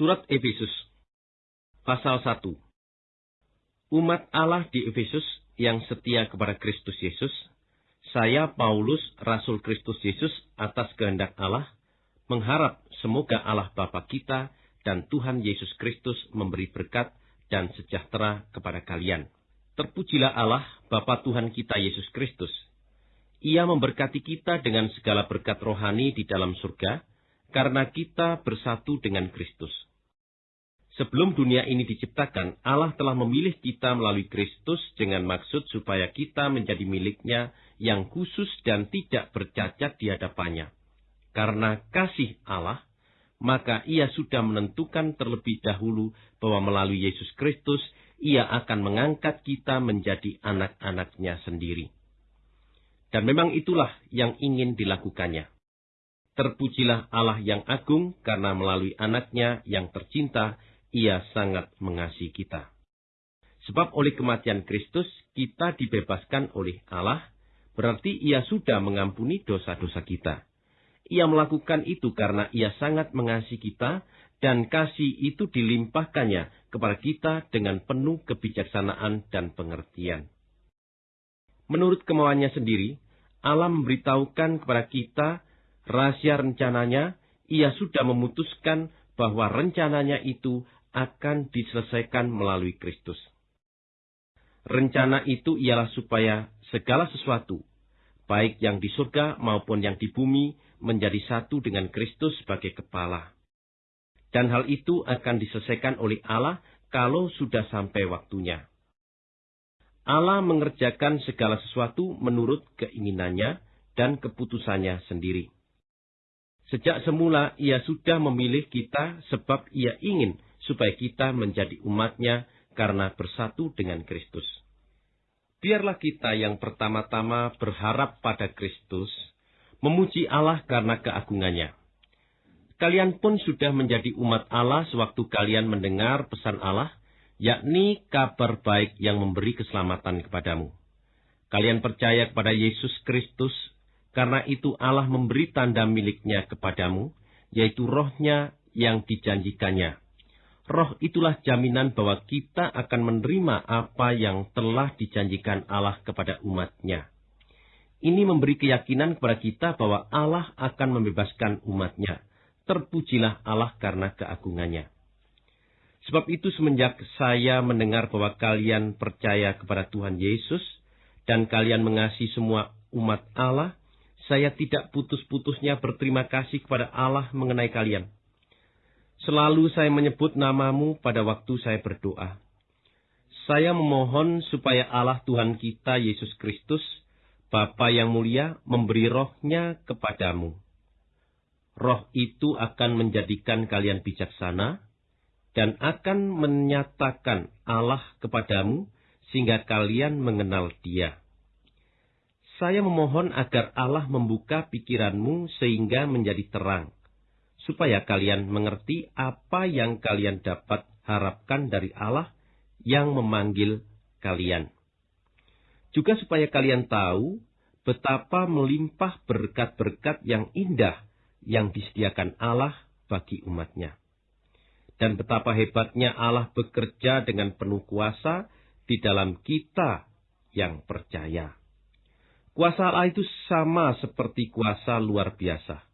Surat Efesus Pasal 1 Umat Allah di Efesus yang setia kepada Kristus Yesus, saya Paulus, Rasul Kristus Yesus atas kehendak Allah, mengharap semoga Allah Bapa kita dan Tuhan Yesus Kristus memberi berkat dan sejahtera kepada kalian. Terpujilah Allah, Bapa Tuhan kita Yesus Kristus. Ia memberkati kita dengan segala berkat rohani di dalam surga, karena kita bersatu dengan Kristus. Sebelum dunia ini diciptakan, Allah telah memilih kita melalui Kristus dengan maksud supaya kita menjadi miliknya yang khusus dan tidak bercacat di hadapannya. Karena kasih Allah, maka ia sudah menentukan terlebih dahulu bahwa melalui Yesus Kristus ia akan mengangkat kita menjadi anak-anaknya sendiri. Dan memang itulah yang ingin dilakukannya. Terpujilah Allah yang agung karena melalui anaknya yang tercinta, ia sangat mengasihi kita. Sebab oleh kematian Kristus, kita dibebaskan oleh Allah, berarti ia sudah mengampuni dosa-dosa kita. Ia melakukan itu karena ia sangat mengasihi kita dan kasih itu dilimpahkannya kepada kita dengan penuh kebijaksanaan dan pengertian. Menurut kemauannya sendiri, Allah memberitahukan kepada kita rahasia rencananya, ia sudah memutuskan bahwa rencananya itu akan diselesaikan melalui Kristus. Rencana itu ialah supaya segala sesuatu, baik yang di surga maupun yang di bumi, menjadi satu dengan Kristus sebagai kepala. Dan hal itu akan diselesaikan oleh Allah kalau sudah sampai waktunya. Allah mengerjakan segala sesuatu menurut keinginannya dan keputusannya sendiri. Sejak semula ia sudah memilih kita sebab ia ingin supaya kita menjadi umatnya karena bersatu dengan Kristus. Biarlah kita yang pertama-tama berharap pada Kristus, memuji Allah karena keagungannya. Kalian pun sudah menjadi umat Allah sewaktu kalian mendengar pesan Allah, yakni kabar baik yang memberi keselamatan kepadamu. Kalian percaya kepada Yesus Kristus, karena itu Allah memberi tanda miliknya kepadamu, yaitu rohnya yang dijanjikannya Roh itulah jaminan bahwa kita akan menerima apa yang telah dijanjikan Allah kepada umatnya. Ini memberi keyakinan kepada kita bahwa Allah akan membebaskan umatnya. Terpujilah Allah karena keagungannya. Sebab itu semenjak saya mendengar bahwa kalian percaya kepada Tuhan Yesus dan kalian mengasihi semua umat Allah, saya tidak putus-putusnya berterima kasih kepada Allah mengenai kalian Selalu saya menyebut namamu pada waktu saya berdoa. Saya memohon supaya Allah Tuhan kita Yesus Kristus, Bapa yang mulia, memberi rohnya kepadamu. Roh itu akan menjadikan kalian bijaksana dan akan menyatakan Allah kepadamu sehingga kalian mengenal dia. Saya memohon agar Allah membuka pikiranmu sehingga menjadi terang supaya kalian mengerti apa yang kalian dapat harapkan dari Allah yang memanggil kalian. Juga supaya kalian tahu betapa melimpah berkat-berkat yang indah yang disediakan Allah bagi umatnya. Dan betapa hebatnya Allah bekerja dengan penuh kuasa di dalam kita yang percaya. Kuasa Allah itu sama seperti kuasa luar biasa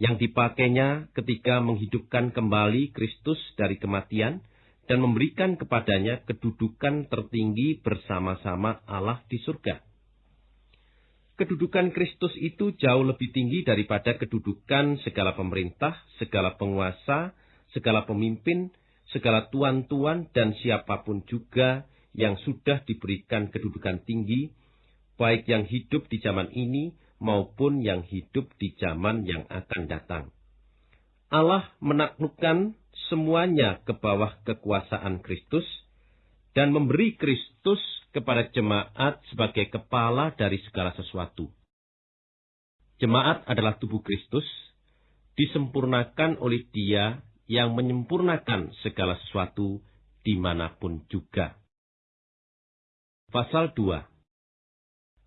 yang dipakainya ketika menghidupkan kembali Kristus dari kematian dan memberikan kepadanya kedudukan tertinggi bersama-sama Allah di surga. Kedudukan Kristus itu jauh lebih tinggi daripada kedudukan segala pemerintah, segala penguasa, segala pemimpin, segala tuan-tuan, dan siapa pun juga yang sudah diberikan kedudukan tinggi, baik yang hidup di zaman ini maupun yang hidup di zaman yang akan datang. Allah menaklukkan semuanya ke bawah kekuasaan Kristus dan memberi Kristus kepada jemaat sebagai kepala dari segala sesuatu. Jemaat adalah tubuh Kristus, disempurnakan oleh Dia yang menyempurnakan segala sesuatu di mana pun juga. Pasal 2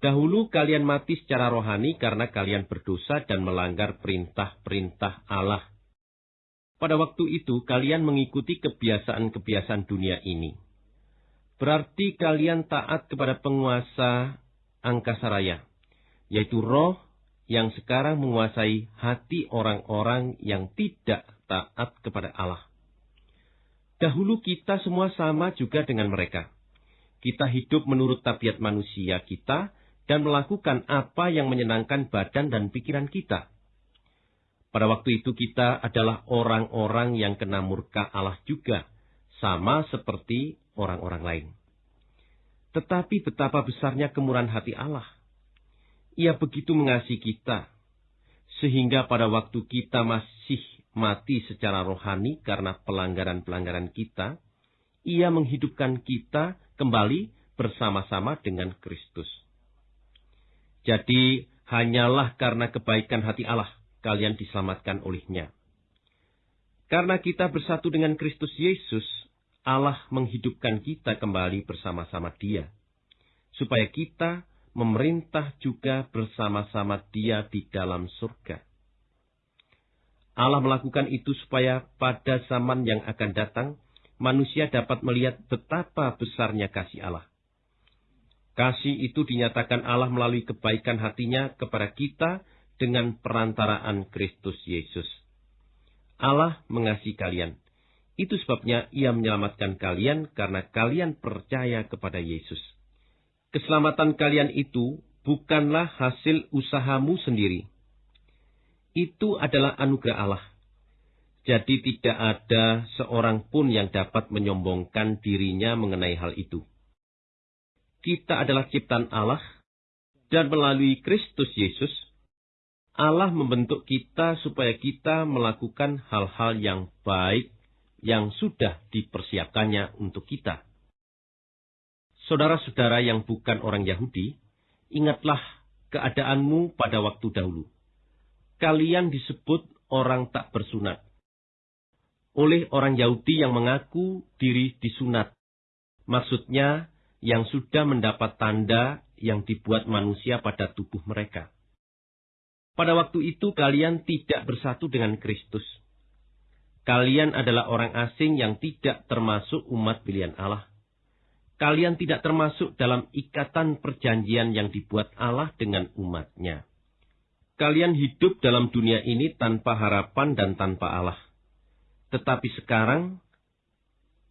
Dahulu kalian mati secara rohani karena kalian berdosa dan melanggar perintah-perintah Allah. Pada waktu itu kalian mengikuti kebiasaan-kebiasaan dunia ini. Berarti kalian taat kepada penguasa angkasa raya, yaitu roh yang sekarang menguasai hati orang-orang yang tidak taat kepada Allah. Dahulu kita semua sama juga dengan mereka. Kita hidup menurut tabiat manusia kita dan melakukan apa yang menyenangkan badan dan pikiran kita. Pada waktu itu kita adalah orang-orang yang kena murka Allah juga, sama seperti orang-orang lain. Tetapi betapa besarnya kemurahan hati Allah. Ia begitu mengasihi kita, sehingga pada waktu kita masih mati secara rohani karena pelanggaran-pelanggaran kita, ia menghidupkan kita kembali bersama-sama dengan Kristus. Jadi, hanyalah karena kebaikan hati Allah kalian diselamatkan olehnya. Karena kita bersatu dengan Kristus Yesus, Allah menghidupkan kita kembali bersama-sama Dia, supaya kita memerintah juga bersama-sama Dia di dalam surga. Allah melakukan itu supaya pada zaman yang akan datang, manusia dapat melihat betapa besarnya kasih Allah. Kasih itu dinyatakan Allah melalui kebaikan hatinya kepada kita dengan perantaraan Kristus Yesus. Allah mengasihi kalian. Itu sebabnya ia menyelamatkan kalian karena kalian percaya kepada Yesus. Keselamatan kalian itu bukanlah hasil usahamu sendiri. Itu adalah anugerah Allah. Jadi tidak ada seorang pun yang dapat menyombongkan dirinya mengenai hal itu. Kita adalah ciptaan Allah, dan melalui Kristus Yesus, Allah membentuk kita supaya kita melakukan hal-hal yang baik yang sudah dipersiapkannya untuk kita. Saudara-saudara yang bukan orang Yahudi, ingatlah keadaanmu pada waktu dahulu. Kalian disebut orang tak bersunat. Oleh orang Yahudi yang mengaku diri disunat. Maksudnya, yang sudah mendapat tanda yang dibuat manusia pada tubuh mereka. Pada waktu itu kalian tidak bersatu dengan Kristus. Kalian adalah orang asing yang tidak termasuk umat pilihan Allah. Kalian tidak termasuk dalam ikatan perjanjian yang dibuat Allah dengan umatnya. Kalian hidup dalam dunia ini tanpa harapan dan tanpa Allah. Tetapi sekarang,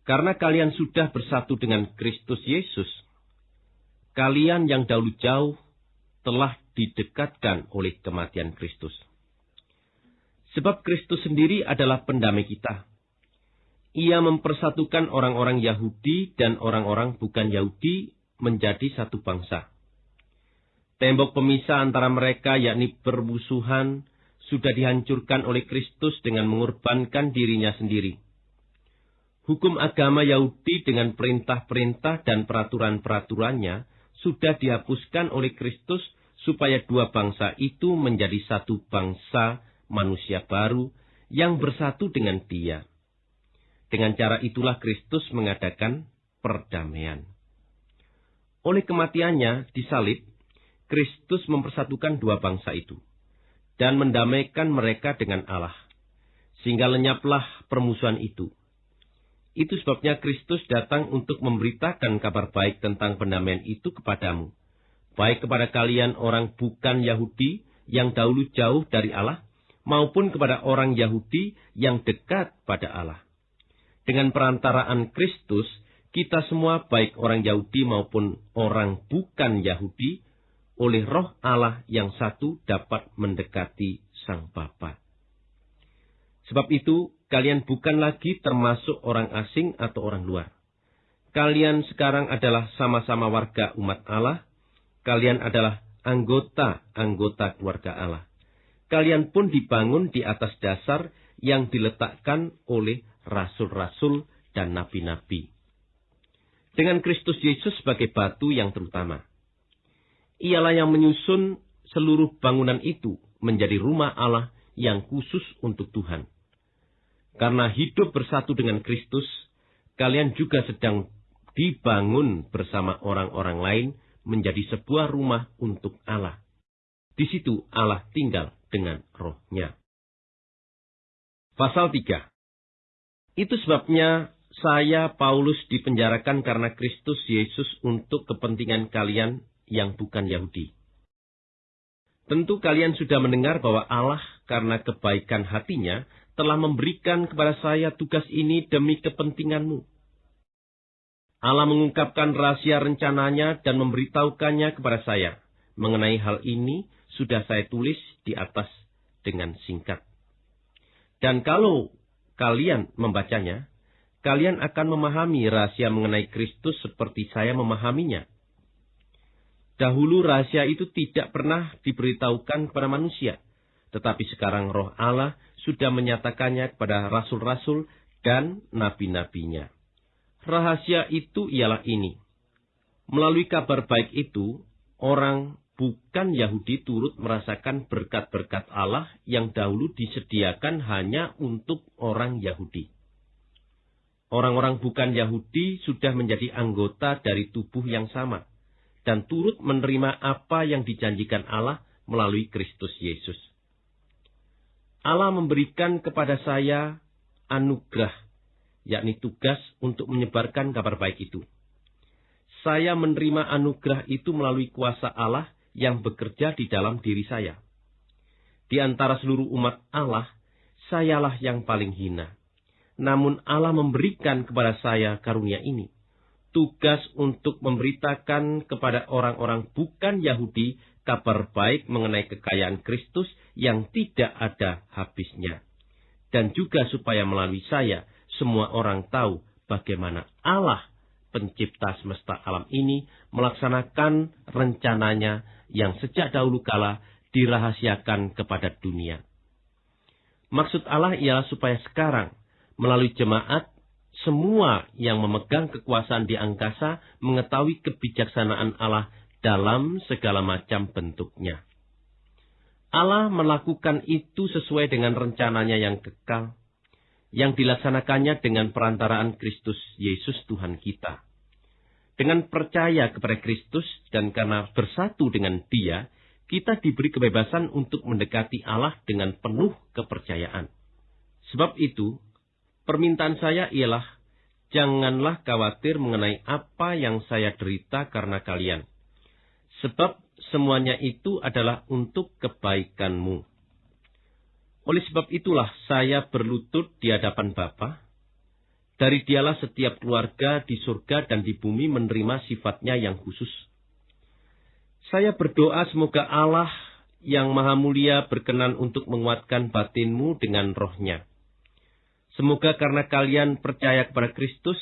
karena kalian sudah bersatu dengan Kristus Yesus, kalian yang dahulu jauh telah didekatkan oleh kematian Kristus. Sebab Kristus sendiri adalah pendamai kita. Ia mempersatukan orang-orang Yahudi dan orang-orang bukan Yahudi menjadi satu bangsa. Tembok pemisah antara mereka yakni permusuhan sudah dihancurkan oleh Kristus dengan mengorbankan dirinya sendiri. Hukum agama Yahudi dengan perintah-perintah dan peraturan-peraturannya sudah dihapuskan oleh Kristus supaya dua bangsa itu menjadi satu bangsa manusia baru yang bersatu dengan Dia. Dengan cara itulah Kristus mengadakan perdamaian. Oleh kematiannya di salib, Kristus mempersatukan dua bangsa itu dan mendamaikan mereka dengan Allah, sehingga lenyaplah permusuhan itu. Itu sebabnya Kristus datang untuk memberitakan kabar baik tentang pendamaian itu kepadamu baik kepada kalian orang bukan Yahudi yang dahulu jauh dari Allah, maupun kepada orang Yahudi yang dekat pada Allah. Dengan perantaraan Kristus, kita semua baik orang Yahudi maupun orang bukan Yahudi, oleh roh Allah yang satu dapat mendekati Sang Bapa. Sebab itu, kalian bukan lagi termasuk orang asing atau orang luar. Kalian sekarang adalah sama-sama warga umat Allah, Kalian adalah anggota-anggota keluarga Allah. Kalian pun dibangun di atas dasar yang diletakkan oleh rasul-rasul dan nabi-nabi. Dengan Kristus Yesus sebagai batu yang terutama. Ialah yang menyusun seluruh bangunan itu menjadi rumah Allah yang khusus untuk Tuhan. Karena hidup bersatu dengan Kristus, kalian juga sedang dibangun bersama orang-orang lain menjadi sebuah rumah untuk Allah. Di situ Allah tinggal dengan rohnya. Pasal 3 Itu sebabnya saya Paulus dipenjarakan karena Kristus Yesus untuk kepentingan kalian yang bukan Yahudi. Tentu kalian sudah mendengar bahwa Allah karena kebaikan hatinya telah memberikan kepada saya tugas ini demi kepentinganmu. Allah mengungkapkan rahasia rencananya dan memberitahukannya kepada saya. Mengenai hal ini sudah saya tulis di atas dengan singkat. Dan kalau kalian membacanya, kalian akan memahami rahasia mengenai Kristus seperti saya memahaminya. Dahulu rahasia itu tidak pernah diberitahukan kepada manusia, tetapi sekarang roh Allah sudah menyatakannya kepada rasul-rasul dan nabi-nabinya. Rahasia itu ialah ini. Melalui kabar baik itu, orang bukan Yahudi turut merasakan berkat-berkat Allah yang dahulu disediakan hanya untuk orang Yahudi. Orang-orang bukan Yahudi sudah menjadi anggota dari tubuh yang sama dan turut menerima apa yang dijanjikan Allah melalui Kristus Yesus. Allah memberikan kepada saya anugerah, yakni tugas untuk menyebarkan kabar baik itu. Saya menerima anugerah itu melalui kuasa Allah yang bekerja di dalam diri saya. Di antara seluruh umat Allah, sayalah yang paling hina namun Allah memberikan kepada saya karunia ini. Tugas untuk memberitakan kepada orang-orang bukan Yahudi kabar baik mengenai kekayaan Kristus yang tidak ada habisnya. Dan juga supaya melalui saya, semua orang tahu bagaimana Allah pencipta semesta alam ini melaksanakan rencananya yang sejak dahulu kala dirahasiakan kepada dunia. Maksud Allah ialah supaya sekarang melalui jemaat, semua yang memegang kekuasaan di angkasa mengetahui kebijaksanaan Allah dalam segala macam bentuknya. Allah melakukan itu sesuai dengan rencananya yang kekal, yang dilaksanakannya dengan perantaraan Kristus Yesus Tuhan kita. Dengan percaya kepada Kristus dan karena bersatu dengan Dia, kita diberi kebebasan untuk mendekati Allah dengan penuh kepercayaan. Sebab itu, Permintaan saya ialah, janganlah khawatir mengenai apa yang saya derita karena kalian. Sebab semuanya itu adalah untuk kebaikanmu. Oleh sebab itulah saya berlutut di hadapan Bapa. Dari dialah setiap keluarga di surga dan di bumi menerima sifatnya yang khusus. Saya berdoa semoga Allah yang maha mulia berkenan untuk menguatkan batinmu dengan rohnya Semoga karena kalian percaya kepada Kristus,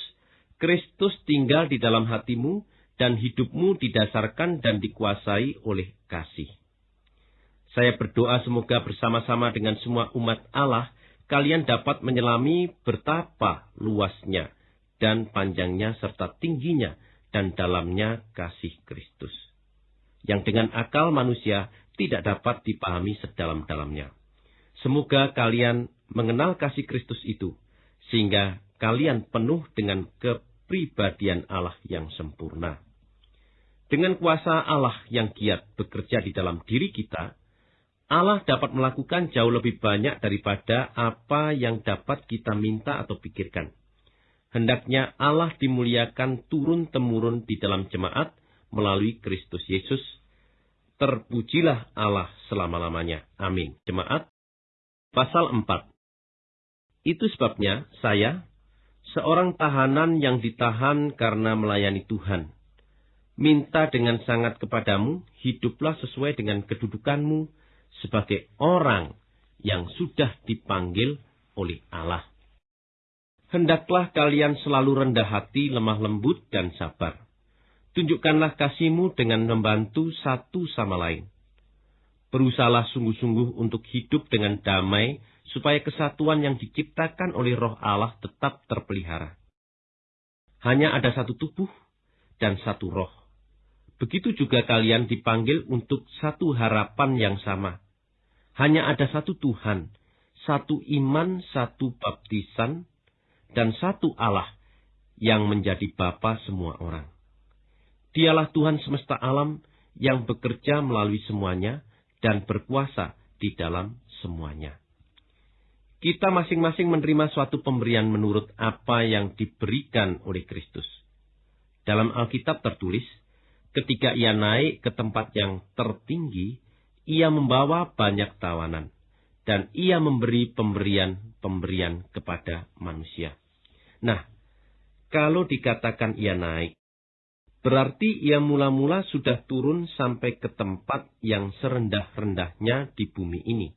Kristus tinggal di dalam hatimu dan hidupmu didasarkan dan dikuasai oleh kasih. Saya berdoa semoga bersama-sama dengan semua umat Allah, kalian dapat menyelami betapa luasnya dan panjangnya serta tingginya dan dalamnya kasih Kristus. Yang dengan akal manusia tidak dapat dipahami sedalam-dalamnya. Semoga kalian mengenal kasih Kristus itu, sehingga kalian penuh dengan kepribadian Allah yang sempurna. Dengan kuasa Allah yang giat bekerja di dalam diri kita, Allah dapat melakukan jauh lebih banyak daripada apa yang dapat kita minta atau pikirkan. Hendaknya Allah dimuliakan turun-temurun di dalam jemaat melalui Kristus Yesus. Terpujilah Allah selama-lamanya. Amin. Jemaat. Pasal 4 itu sebabnya saya, seorang tahanan yang ditahan karena melayani Tuhan, minta dengan sangat kepadamu, hiduplah sesuai dengan kedudukanmu sebagai orang yang sudah dipanggil oleh Allah. Hendaklah kalian selalu rendah hati, lemah lembut, dan sabar. Tunjukkanlah kasihmu dengan membantu satu sama lain. Berusahalah sungguh-sungguh untuk hidup dengan damai supaya kesatuan yang diciptakan oleh roh Allah tetap terpelihara. Hanya ada satu tubuh dan satu roh. Begitu juga kalian dipanggil untuk satu harapan yang sama. Hanya ada satu Tuhan, satu iman, satu baptisan, dan satu Allah yang menjadi Bapa semua orang. Dialah Tuhan semesta alam yang bekerja melalui semuanya dan berkuasa di dalam semuanya. kita masing-masing menerima suatu pemberian menurut apa yang diberikan oleh Kristus. Dalam Alkitab tertulis, ketika ia naik ke tempat yang tertinggi, ia membawa banyak tawanan, dan ia memberi pemberian-pemberian kepada manusia. Nah, kalau dikatakan ia naik, berarti ia mula-mula sudah turun sampai ke tempat yang serendah-rendahnya di bumi ini.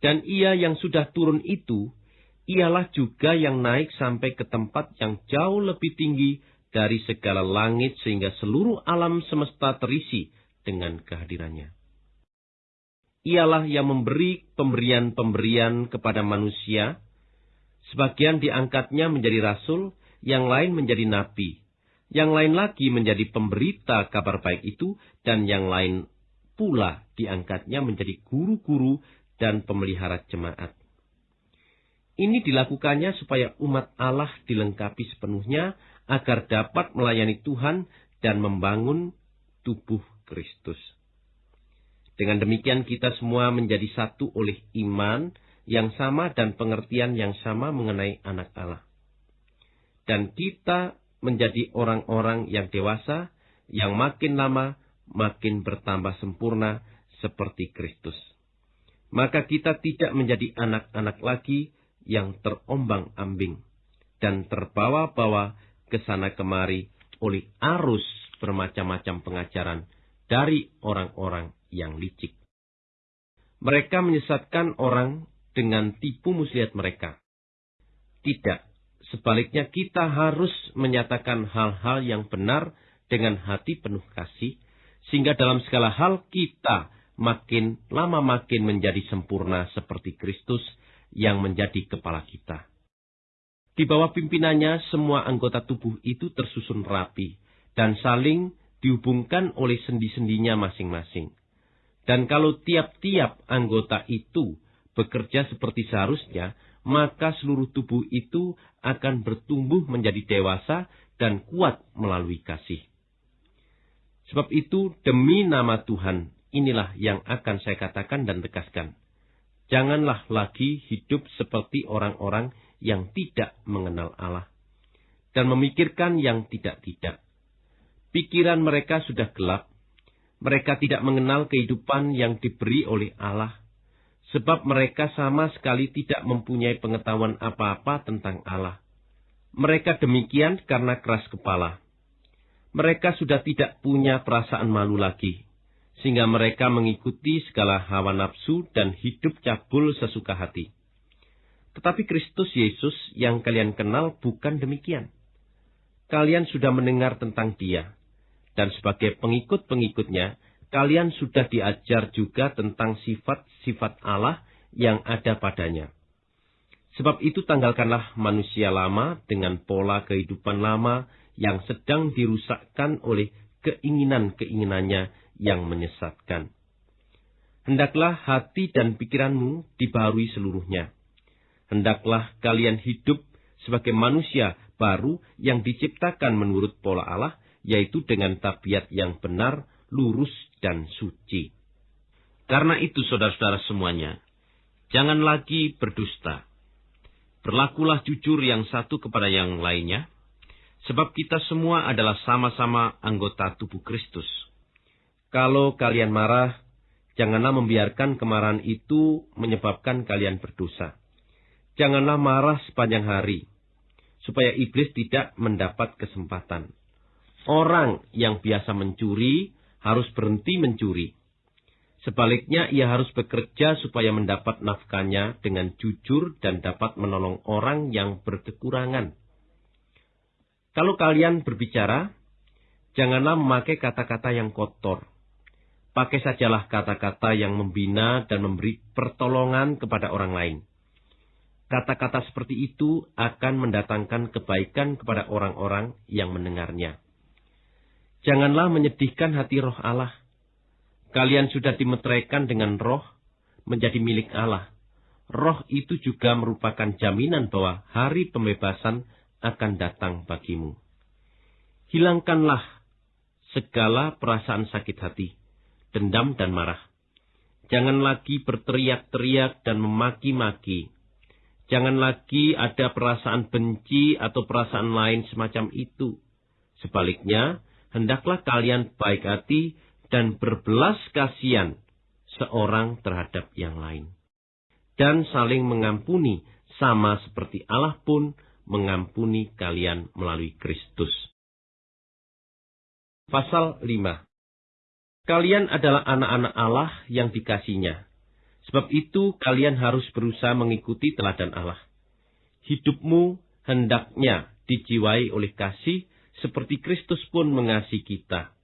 Dan ia yang sudah turun itu, ialah juga yang naik sampai ke tempat yang jauh lebih tinggi dari segala langit sehingga seluruh alam semesta terisi dengan kehadirannya. Ialah yang memberi pemberian-pemberian kepada manusia, sebagian diangkatnya menjadi rasul, yang lain menjadi nabi, yang lain lagi menjadi pemberita kabar baik itu, dan yang lain pula diangkatnya menjadi guru-guru dan pemelihara jemaat. Ini dilakukannya supaya umat Allah dilengkapi sepenuhnya agar dapat melayani Tuhan dan membangun tubuh Kristus. Dengan demikian kita semua menjadi satu oleh iman yang sama dan pengertian yang sama mengenai anak Allah. Dan kita menjadi orang-orang yang dewasa, yang makin lama makin bertambah sempurna seperti Kristus maka kita tidak menjadi anak-anak lagi yang terombang-ambing dan terbawa-bawa ke sana kemari oleh arus bermacam-macam pengajaran dari orang-orang yang licik. Mereka menyesatkan orang dengan tipu muslihat mereka. Tidak, sebaliknya kita harus menyatakan hal-hal yang benar dengan hati penuh kasih, sehingga dalam segala hal kita makin lama makin menjadi sempurna seperti Kristus yang menjadi kepala kita. Di bawah pimpinannya, semua anggota tubuh itu tersusun rapi dan saling dihubungkan oleh sendi-sendinya masing-masing. Dan kalau tiap-tiap anggota itu bekerja seperti seharusnya, maka seluruh tubuh itu akan bertumbuh menjadi dewasa dan kuat melalui kasih. Sebab itu, demi nama Tuhan, inilah yang akan saya katakan dan tegaskan. Janganlah lagi hidup seperti orang-orang yang tidak mengenal Allah dan memikirkan yang tidak-tidak. Pikiran mereka sudah gelap. Mereka tidak mengenal kehidupan yang diberi oleh Allah, sebab mereka sama sekali tidak mempunyai pengetahuan apa-apa tentang Allah. Mereka demikian karena keras kepala. Mereka sudah tidak punya perasaan malu lagi sehingga mereka mengikuti segala hawa nafsu dan hidup cabul sesuka hati. Tetapi Kristus Yesus yang kalian kenal bukan demikian. Kalian sudah mendengar tentang dia, dan sebagai pengikut-pengikutnya, kalian sudah diajar juga tentang sifat-sifat Allah yang ada padanya. Sebab itu tanggalkanlah manusia lama dengan pola kehidupan lama yang sedang dirusakkan oleh keinginan-keinginannya yang menyesatkan. Hendaklah hati dan pikiranmu dibarui seluruhnya. Hendaklah kalian hidup sebagai manusia baru yang diciptakan menurut pola Allah, yaitu dengan tabiat yang benar, lurus, dan suci. Karena itu, saudara-saudara semuanya, jangan lagi berdusta. Berlakulah jujur yang satu kepada yang lainnya, sebab kita semua adalah sama-sama anggota tubuh Kristus. Kalau kalian marah, janganlah membiarkan kemarahan itu menyebabkan kalian berdosa. Janganlah marah sepanjang hari, supaya iblis tidak mendapat kesempatan. Orang yang biasa mencuri harus berhenti mencuri. Sebaliknya, ia harus bekerja supaya mendapat nafkahnya dengan jujur dan dapat menolong orang yang berkekurangan. Kalau kalian berbicara, janganlah memakai kata-kata yang kotor Pakai sajalah kata-kata yang membina dan memberi pertolongan kepada orang lain. Kata-kata seperti itu akan mendatangkan kebaikan kepada orang-orang yang mendengarnya. Janganlah menyedihkan hati roh Allah. Kalian sudah dimeteraikan dengan roh menjadi milik Allah. Roh itu juga merupakan jaminan bahwa hari pembebasan akan datang bagimu. Hilangkanlah segala perasaan sakit hati dendam dan marah. Jangan lagi berteriak-teriak dan memaki-maki. Jangan lagi ada perasaan benci atau perasaan lain semacam itu. Sebaliknya, hendaklah kalian baik hati dan berbelas kasihan seorang terhadap yang lain. Dan saling mengampuni sama seperti Allah pun mengampuni kalian melalui Kristus. Pasal 5 Kalian adalah anak-anak Allah yang dikasihnya. Sebab itu kalian harus berusaha mengikuti teladan Allah. Hidupmu hendaknya dijiwai oleh kasih seperti Kristus pun mengasihi kita.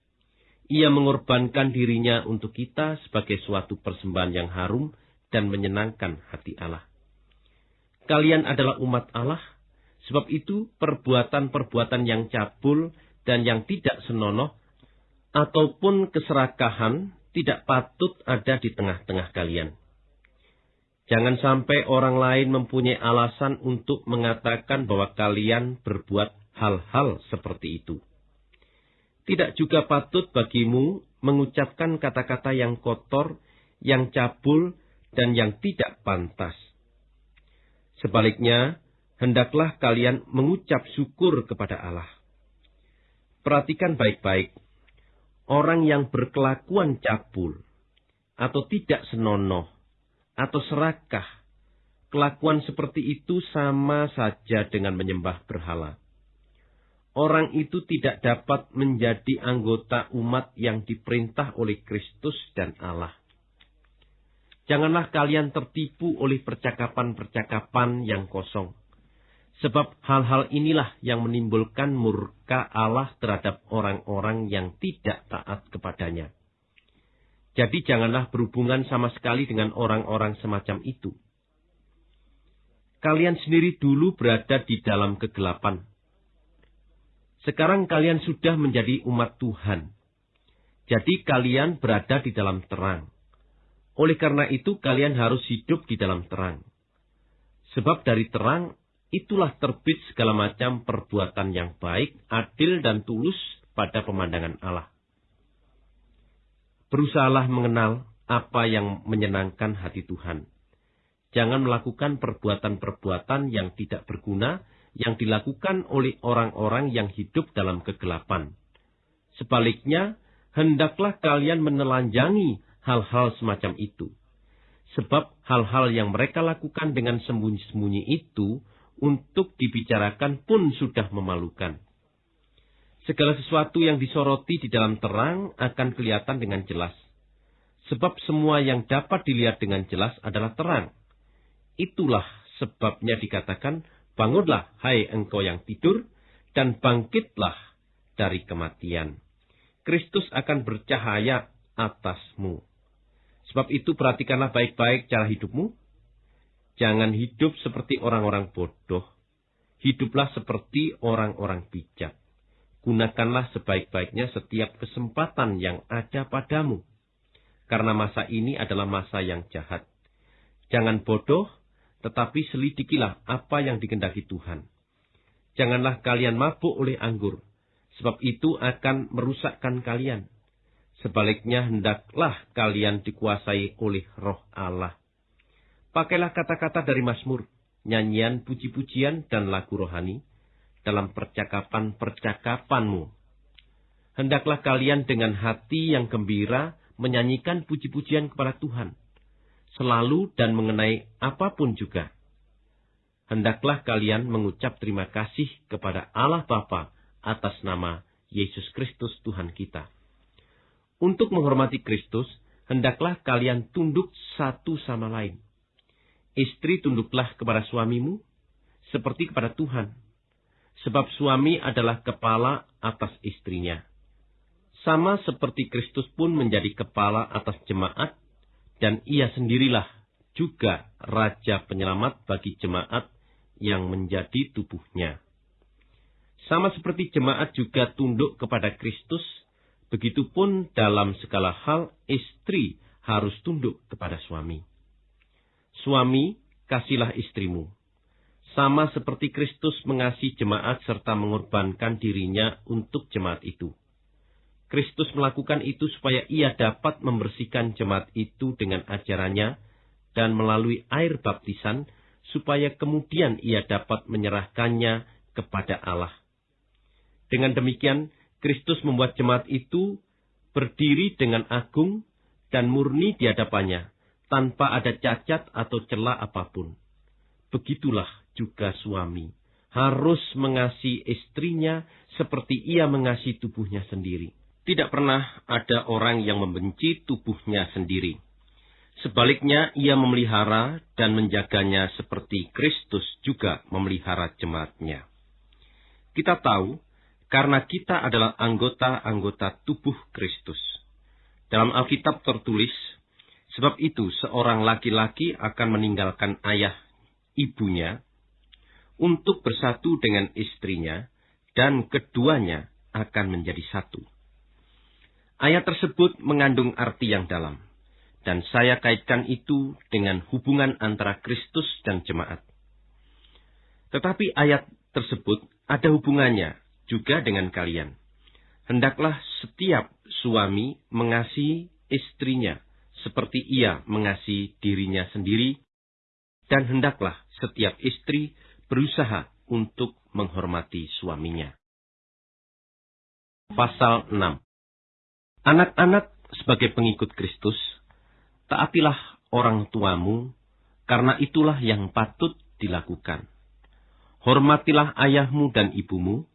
Ia mengorbankan dirinya untuk kita sebagai suatu persembahan yang harum dan menyenangkan hati Allah. Kalian adalah umat Allah, sebab itu perbuatan-perbuatan yang cabul dan yang tidak senonoh ataupun keserakahan tidak patut ada di tengah-tengah kalian. Jangan sampai orang lain mempunyai alasan untuk mengatakan bahwa kalian berbuat hal-hal seperti itu. Tidak juga patut bagimu mengucapkan kata-kata yang kotor, yang cabul, dan yang tidak pantas. Sebaliknya, hendaklah kalian mengucap syukur kepada Allah. Perhatikan baik-baik orang yang berkelakuan cabul atau tidak senonoh atau serakah, kelakuan seperti itu sama saja dengan menyembah berhala. Orang itu tidak dapat menjadi anggota umat yang diperintah oleh Kristus dan Allah. Janganlah kalian tertipu oleh percakapan-percakapan yang kosong Sebab hal-hal inilah yang menimbulkan murka Allah terhadap orang-orang yang tidak taat kepadanya. Jadi janganlah berhubungan sama sekali dengan orang-orang semacam itu. Kalian sendiri dulu berada di dalam kegelapan. Sekarang kalian sudah menjadi umat Tuhan. Jadi kalian berada di dalam terang. Oleh karena itu kalian harus hidup di dalam terang. Sebab dari terang itulah terbit segala macam perbuatan yang baik, adil, dan tulus pada pemandangan Allah. Berusahalah mengenal apa yang menyenangkan hati Tuhan. Jangan melakukan perbuatan-perbuatan yang tidak berguna yang dilakukan oleh orang-orang yang hidup dalam kegelapan. Sebaliknya, hendaklah kalian menelanjangi hal-hal semacam itu. Sebab hal-hal yang mereka lakukan dengan sembunyi-sembunyi itu untuk dibicarakan pun sudah memalukan. Segala sesuatu yang disoroti di dalam terang akan kelihatan dengan jelas. Sebab semua yang dapat dilihat dengan jelas adalah terang. Itulah sebabnya dikatakan, bangunlah hai engkau yang tidur, dan bangkitlah dari kematian. Kristus akan bercahaya atasmu. Sebab itu perhatikanlah baik-baik cara hidupmu, Jangan hidup seperti orang-orang bodoh. Hiduplah seperti orang-orang bijak. Gunakanlah sebaik-baiknya setiap kesempatan yang ada padamu. Karena masa ini adalah masa yang jahat. Jangan bodoh, tetapi selidikilah apa yang dikendaki Tuhan. Janganlah kalian mabuk oleh anggur, sebab itu akan merusakkan kalian. Sebaliknya hendaklah kalian dikuasai oleh roh Allah Pakailah kata-kata dari Mazmur, nyanyian puji-pujian dan lagu rohani dalam percakapan-percakapanmu. Hendaklah kalian dengan hati yang gembira menyanyikan puji-pujian kepada Tuhan, selalu dan mengenai apa pun juga. Hendaklah kalian mengucap terima kasih kepada Allah Bapa atas nama Yesus Kristus Tuhan kita. Untuk menghormati Kristus, hendaklah kalian tunduk satu sama lain Istri tunduklah kepada suamimu seperti kepada Tuhan. Sebab suami adalah kepala atas istrinya. Sama seperti Kristus pun menjadi kepala atas jemaat, dan ia sendirilah juga Raja Penyelamat bagi jemaat yang menjadi tubuhnya. Sama seperti jemaat juga tunduk kepada Kristus, begitupun dalam segala hal istri harus tunduk kepada suami. Suami, kasihlah istrimu. Sama seperti Kristus mengasihi jemaat serta mengorbankan dirinya untuk jemaat itu. Kristus melakukan itu supaya ia dapat membersihkan jemaat itu dengan ajarannya dan melalui air baptisan, supaya kemudian ia dapat menyerahkannya kepada Allah. Dengan demikian, Kristus membuat jemaat itu berdiri dengan agung dan murni di hadapannya, tanpa ada cacat atau celah apa pun. Begitulah juga suami harus mengasihi istrinya seperti ia mengasihi tubuhnya sendiri. Tidak pernah ada orang yang membenci tubuhnya sendiri. Sebaliknya, ia memelihara dan menjaganya seperti Kristus juga memelihara jemaatnya. Kita tahu, karena kita adalah anggota-anggota tubuh Kristus. Dalam Alkitab tertulis, sebab itu seorang laki-laki akan meninggalkan ayah ibunya untuk bersatu dengan istrinya, dan keduanya akan menjadi satu. Ayat tersebut mengandung arti yang dalam, dan saya kaitkan itu dengan hubungan antara Kristus dan jemaat. Tetapi ayat tersebut ada hubungannya juga dengan kalian. Hendaklah setiap suami mengasihi istrinya seperti ia mengasihi dirinya sendiri, dan hendaklah setiap istri berusaha untuk menghormati suaminya. Pasal 6 Anak-anak sebagai pengikut Kristus, taatilah orang tuamu, karena itulah yang patut dilakukan. Hormatilah ayahmu dan ibumu,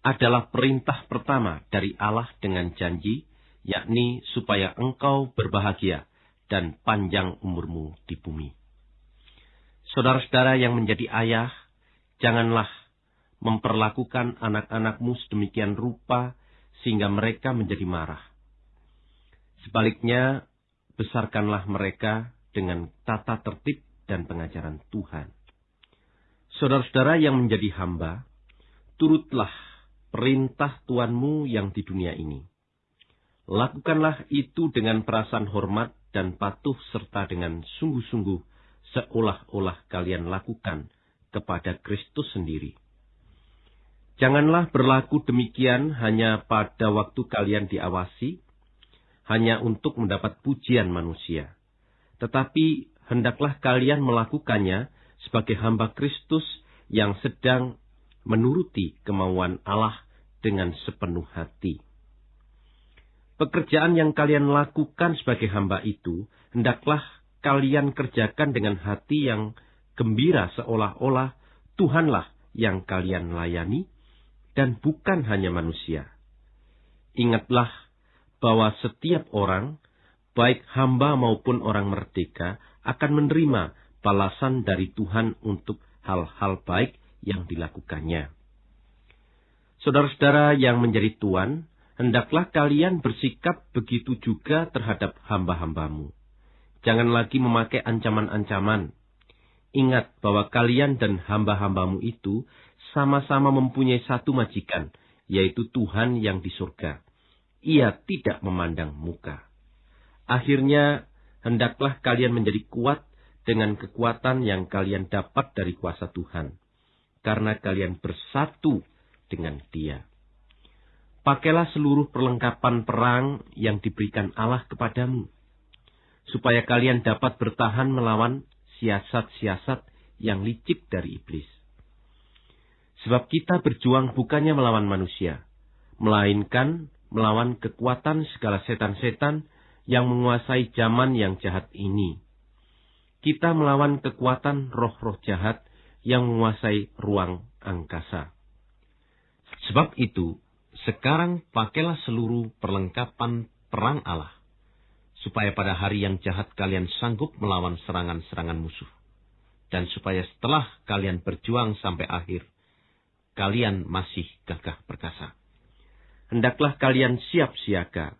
adalah perintah pertama dari Allah dengan janji, yakni supaya engkau berbahagia dan panjang umurmu di bumi. Saudara-saudara yang menjadi ayah, janganlah memperlakukan anak-anakmu sedemikian rupa sehingga mereka menjadi marah. Sebaliknya, besarkanlah mereka dengan tata tertib dan pengajaran Tuhan. Saudara-saudara yang menjadi hamba, turutlah perintah Tuanmu yang di dunia ini. Lakukanlah itu dengan perasaan hormat dan patuh serta dengan sungguh-sungguh seolah-olah kalian lakukan kepada Kristus sendiri Janganlah berlaku demikian hanya pada waktu kalian diawasi, hanya untuk mendapat pujian manusia. Tetapi hendaklah kalian melakukannya sebagai hamba Kristus yang sedang menuruti kemauan Allah dengan sepenuh hati. Pekerjaan yang kalian lakukan sebagai hamba itu, hendaklah kalian kerjakan dengan hati yang gembira seolah-olah Tuhanlah yang kalian layani, dan bukan hanya manusia. Ingatlah bahwa setiap orang, baik hamba maupun orang merdeka, akan menerima balasan dari Tuhan untuk hal-hal baik yang dilakukannya. Saudara-saudara yang menjadi tuan, hendaklah kalian bersikap begitu juga terhadap hamba-hambamu. Jangan lagi memakai ancaman-ancaman. Ingat bahwa kalian dan hamba-hambamu itu sama-sama mempunyai satu majikan, yaitu Tuhan yang di surga. Ia tidak memandang muka. Akhirnya, hendaklah kalian menjadi kuat dengan kekuatan yang kalian dapat dari kuasa Tuhan, karena kalian bersatu dengan Dia. Pakailah seluruh perlengkapan perang yang diberikan Allah kepadamu, supaya kalian dapat bertahan melawan siasat-siasat yang licik dari iblis. Sebab kita berjuang bukannya melawan manusia, melainkan melawan kekuatan segala setan-setan yang menguasai zaman yang jahat ini. Kita melawan kekuatan roh-roh jahat yang menguasai ruang angkasa. Sebab itu, sekarang pakailah seluruh perlengkapan perang Allah, supaya pada hari yang jahat kalian sanggup melawan serangan-serangan musuh, dan supaya setelah kalian berjuang sampai akhir, kalian masih gagah perkasa. Hendaklah kalian siap siaga.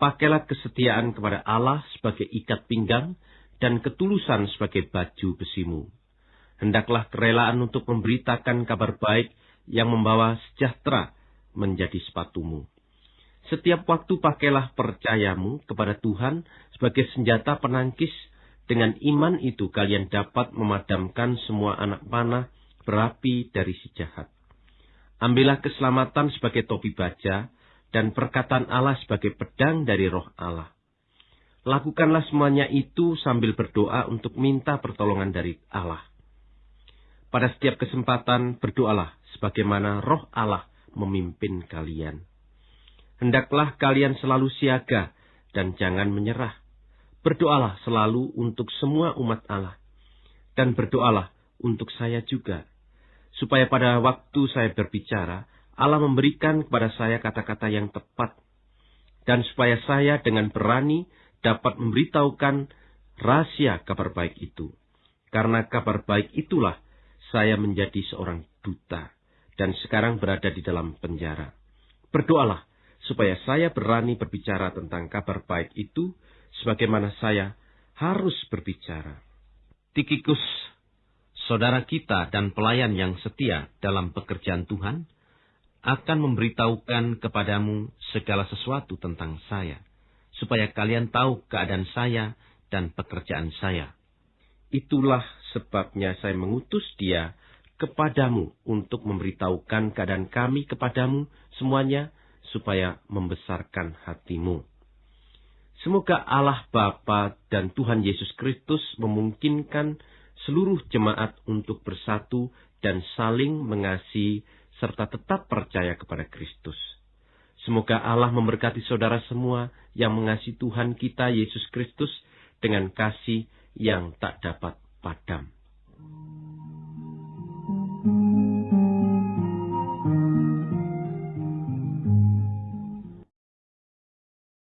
Pakailah kesetiaan kepada Allah sebagai ikat pinggang dan ketulusan sebagai baju besimu. Hendaklah kerelaan untuk memberitakan kabar baik yang membawa sejahtera menjadi sepatumu. Setiap waktu pakailah percayamu kepada Tuhan sebagai senjata penangkis. Dengan iman itu kalian dapat memadamkan semua anak panah berapi dari si jahat. Ambillah keselamatan sebagai topi baja dan perkataan Allah sebagai pedang dari roh Allah. Lakukanlah semuanya itu sambil berdoa untuk minta pertolongan dari Allah. Pada setiap kesempatan berdoalah sebagaimana roh Allah memimpin kalian. Hendaklah kalian selalu siaga dan jangan menyerah. Berdoalah selalu untuk semua umat Allah. Dan berdoalah untuk saya juga. Supaya pada waktu saya berbicara, Allah memberikan kepada saya kata-kata yang tepat. Dan supaya saya dengan berani dapat memberitahukan rahasia kabar baik itu. Karena kabar baik itulah saya menjadi seorang duta dan sekarang berada di dalam penjara. Berdoalah supaya saya berani berbicara tentang kabar baik itu sebagaimana saya harus berbicara. Tikikus, saudara kita dan pelayan yang setia dalam pekerjaan Tuhan, akan memberitahukan kepadamu segala sesuatu tentang saya, supaya kalian tahu keadaan saya dan pekerjaan saya. Itulah sebabnya saya mengutus dia kepadamu untuk memberitahukan keadaan kami kepadamu semuanya supaya membesarkan hatimu. Semoga Allah Bapa dan Tuhan Yesus Kristus memungkinkan seluruh jemaat untuk bersatu dan saling mengasihi serta tetap percaya kepada Kristus. Semoga Allah memberkati saudara semua yang mengasihi Tuhan kita Yesus Kristus dengan kasih yang tak dapat padam.